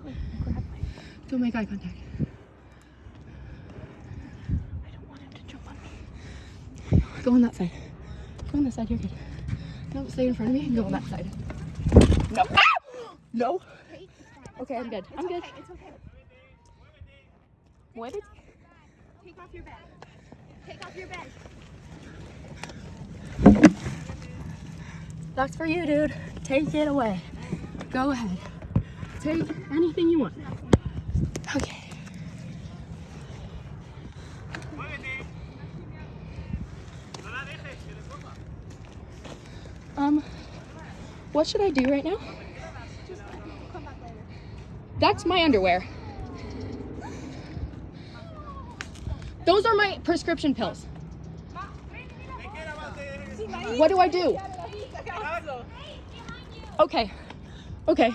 grab my. Don't make eye contact. I don't want him to jump on me. Go on that side. Go on this side. You're good. No, stay in front of me and go on that side. No. Ah! No. Okay, I'm good. I'm good. It's okay. What? Is... Take off your bed. Take off your bed. That's for you, dude. Take it away. Go ahead. Take anything you want. Okay. Um, what should I do right now? Come back later. That's my underwear. Those are my prescription pills. What do I do? Okay. Okay.